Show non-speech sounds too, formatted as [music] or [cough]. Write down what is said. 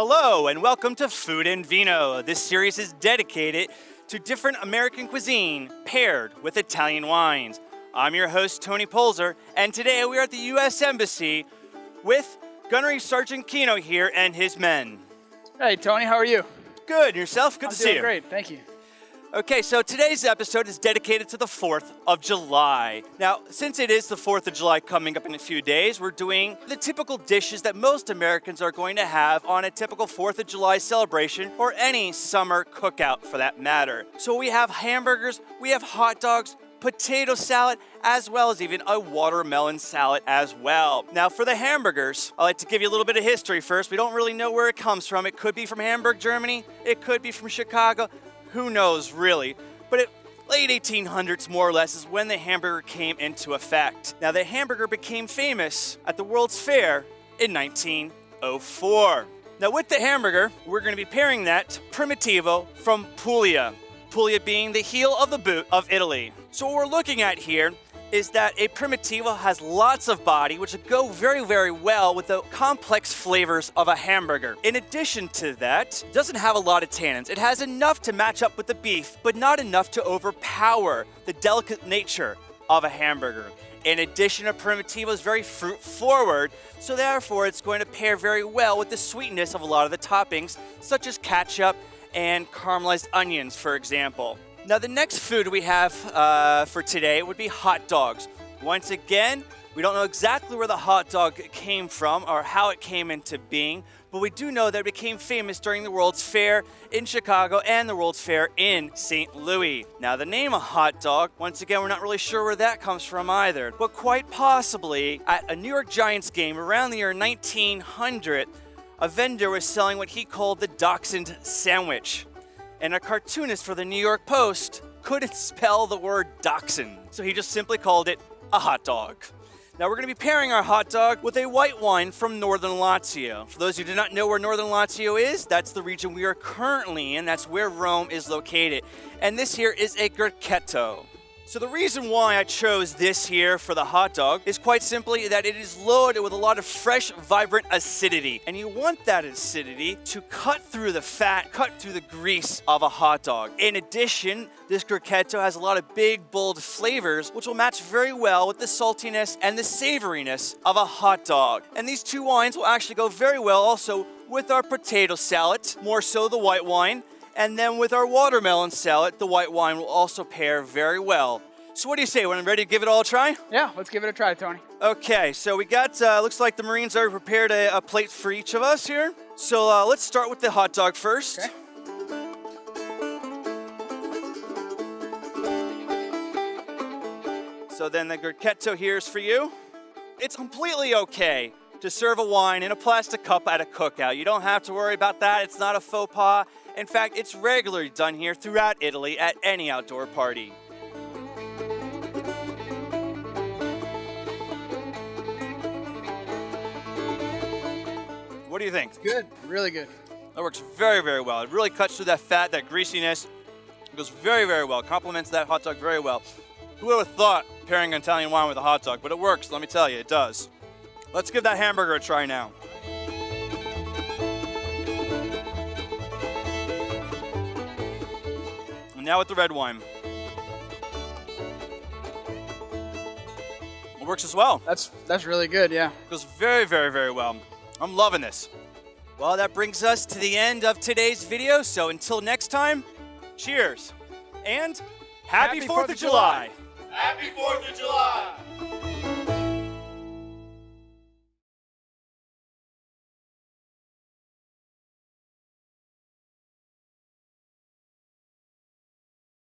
Hello, and welcome to Food and Vino. This series is dedicated to different American cuisine paired with Italian wines. I'm your host, Tony Polzer, and today we are at the U.S. Embassy with Gunnery Sergeant Kino here and his men. Hey, Tony, how are you? Good, and yourself? Good I'm to see you. great, thank you. Okay, so today's episode is dedicated to the 4th of July. Now, since it is the 4th of July coming up in a few days, we're doing the typical dishes that most Americans are going to have on a typical 4th of July celebration or any summer cookout for that matter. So we have hamburgers, we have hot dogs, potato salad, as well as even a watermelon salad as well. Now, for the hamburgers, I like to give you a little bit of history first. We don't really know where it comes from. It could be from Hamburg, Germany. It could be from Chicago. Who knows, really? But it late 1800s, more or less, is when the hamburger came into effect. Now, the hamburger became famous at the World's Fair in 1904. Now, with the hamburger, we're going to be pairing that Primitivo from Puglia. Puglia being the heel of the boot of Italy. So what we're looking at here is that a Primitivo has lots of body, which go very, very well with the complex flavors of a hamburger. In addition to that, it doesn't have a lot of tannins. It has enough to match up with the beef, but not enough to overpower the delicate nature of a hamburger. In addition, a Primitivo is very fruit forward, so therefore it's going to pair very well with the sweetness of a lot of the toppings, such as ketchup and caramelized onions, for example. Now, the next food we have uh, for today would be hot dogs. Once again, we don't know exactly where the hot dog came from or how it came into being, but we do know that it became famous during the World's Fair in Chicago and the World's Fair in St. Louis. Now, the name of hot dog, once again, we're not really sure where that comes from either, but quite possibly at a New York Giants game around the year 1900, a vendor was selling what he called the Dachshund sandwich and a cartoonist for the New York Post couldn't [laughs] spell the word dachshund, so he just simply called it a hot dog. Now we're going to be pairing our hot dog with a white wine from Northern Lazio. For those who do not know where Northern Lazio is, that's the region we are currently in. That's where Rome is located. And this here is a Grechetto. So the reason why I chose this here for the hot dog is quite simply that it is loaded with a lot of fresh, vibrant acidity. And you want that acidity to cut through the fat, cut through the grease of a hot dog. In addition, this Grechetto has a lot of big, bold flavors, which will match very well with the saltiness and the savoriness of a hot dog. And these two wines will actually go very well also with our potato salad, more so the white wine, and then with our watermelon salad, the white wine will also pair very well. So what do you say? When I'm ready to give it all a try? Yeah, let's give it a try, Tony. Okay, so we got, uh, looks like the Marines already prepared a, a plate for each of us here. So uh, let's start with the hot dog first. Okay. So then the Grechetto here is for you. It's completely okay to serve a wine in a plastic cup at a cookout. You don't have to worry about that. It's not a faux pas. In fact, it's regularly done here throughout Italy at any outdoor party. What do you think? Good, really good. That works very, very well. It really cuts through that fat, that greasiness. It goes very, very well. Complements that hot dog very well. Who would have thought pairing an Italian wine with a hot dog? But it works, let me tell you, it does. Let's give that hamburger a try now. Now with the red wine. It works as well. That's that's really good, yeah. Goes very, very, very well. I'm loving this. Well, that brings us to the end of today's video. So until next time, cheers and happy, Happy 4th, Fourth of of July. July. Happy 4th of July!